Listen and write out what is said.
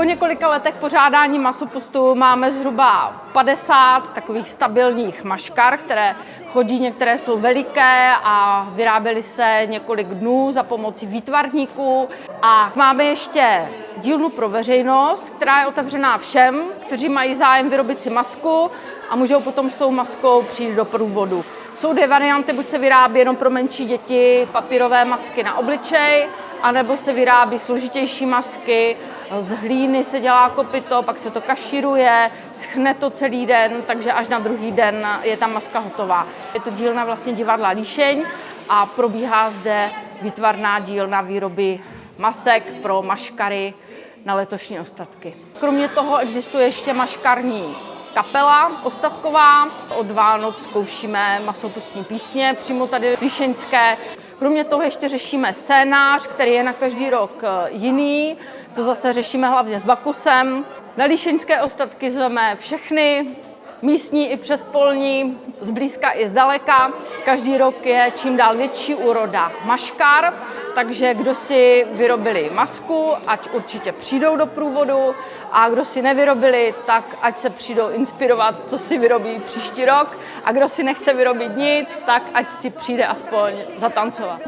Po několika letech pořádání masopustu máme zhruba 50 takových stabilních maškar, které chodí, některé jsou veliké a vyráběly se několik dnů za pomocí výtvarníků. A máme ještě dílnu pro veřejnost, která je otevřená všem, kteří mají zájem vyrobit si masku a můžou potom s tou maskou přijít do průvodu. Jsou dvě varianty, buď se vyrábí jenom pro menší děti papírové masky na obličej, anebo se vyrábí složitější masky, z hlíny se dělá kopito, pak se to kašíruje, schne to celý den, takže až na druhý den je ta maska hotová. Je to dílna vlastně divadla Líšeň a probíhá zde výtvarná dílna výroby masek pro maškary na letošní ostatky. Kromě toho existuje ještě maškarní kapela ostatková. Od Vánoc zkoušíme masopustní písně, přímo tady líšeňské. Kromě toho ještě řešíme scénář, který je na každý rok eh, jiný. To zase řešíme hlavně s Bakusem. Na líšeňské ostatky zveme všechny, místní i přespolní, zblízka i zdaleka. Každý rok je čím dál větší úroda maškar, takže kdo si vyrobili masku, ať určitě přijdou do průvodu a kdo si nevyrobili, tak ať se přijdou inspirovat, co si vyrobí příští rok a kdo si nechce vyrobit nic, tak ať si přijde aspoň zatancovat.